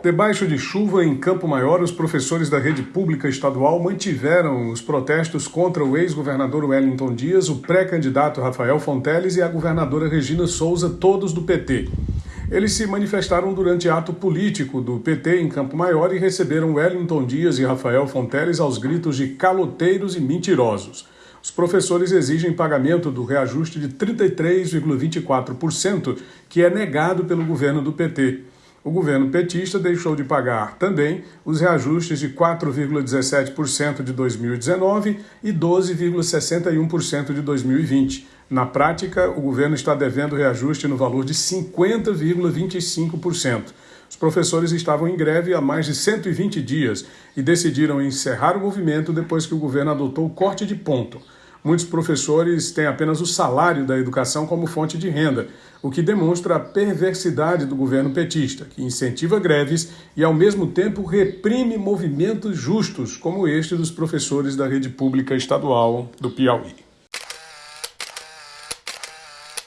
Debaixo de chuva em Campo Maior, os professores da rede pública estadual mantiveram os protestos contra o ex-governador Wellington Dias, o pré-candidato Rafael Fonteles e a governadora Regina Souza, todos do PT. Eles se manifestaram durante ato político do PT em Campo Maior e receberam Wellington Dias e Rafael Fonteles aos gritos de caloteiros e mentirosos. Os professores exigem pagamento do reajuste de 33,24%, que é negado pelo governo do PT. O governo petista deixou de pagar também os reajustes de 4,17% de 2019 e 12,61% de 2020. Na prática, o governo está devendo reajuste no valor de 50,25%. Os professores estavam em greve há mais de 120 dias e decidiram encerrar o movimento depois que o governo adotou o corte de ponto. Muitos professores têm apenas o salário da educação como fonte de renda, o que demonstra a perversidade do governo petista, que incentiva greves e, ao mesmo tempo, reprime movimentos justos, como este dos professores da rede pública estadual do Piauí.